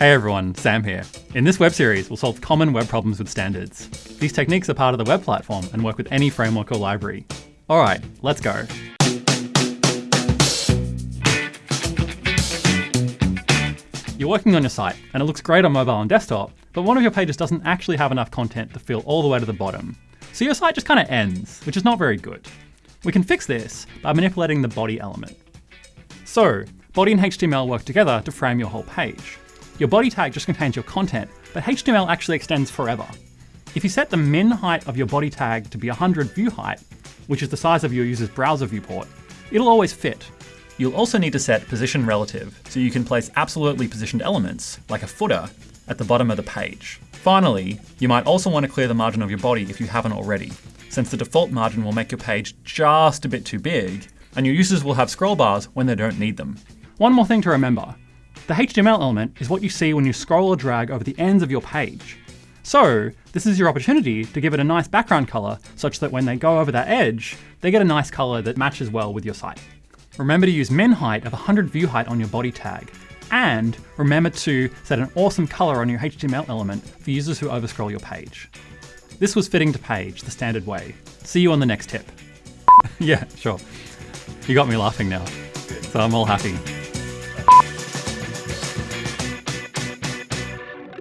Hey everyone, Sam here. In this web series, we'll solve common web problems with standards. These techniques are part of the web platform and work with any framework or library. All right, let's go. You're working on your site, and it looks great on mobile and desktop, but one of your pages doesn't actually have enough content to fill all the way to the bottom. So your site just kind of ends, which is not very good. We can fix this by manipulating the body element. So, body and HTML work together to frame your whole page. Your body tag just contains your content, but HTML actually extends forever. If you set the min height of your body tag to be 100 view height, which is the size of your user's browser viewport, it'll always fit. You'll also need to set position relative, so you can place absolutely positioned elements, like a footer, at the bottom of the page. Finally, you might also want to clear the margin of your body if you haven't already, since the default margin will make your page just a bit too big, and your users will have scroll bars when they don't need them. One more thing to remember. The HTML element is what you see when you scroll or drag over the ends of your page. So this is your opportunity to give it a nice background color such that when they go over that edge, they get a nice color that matches well with your site. Remember to use min height of 100 view height on your body tag. And remember to set an awesome color on your HTML element for users who overscroll your page. This was fitting to page, the standard way. See you on the next tip. yeah, sure. You got me laughing now, so I'm all happy.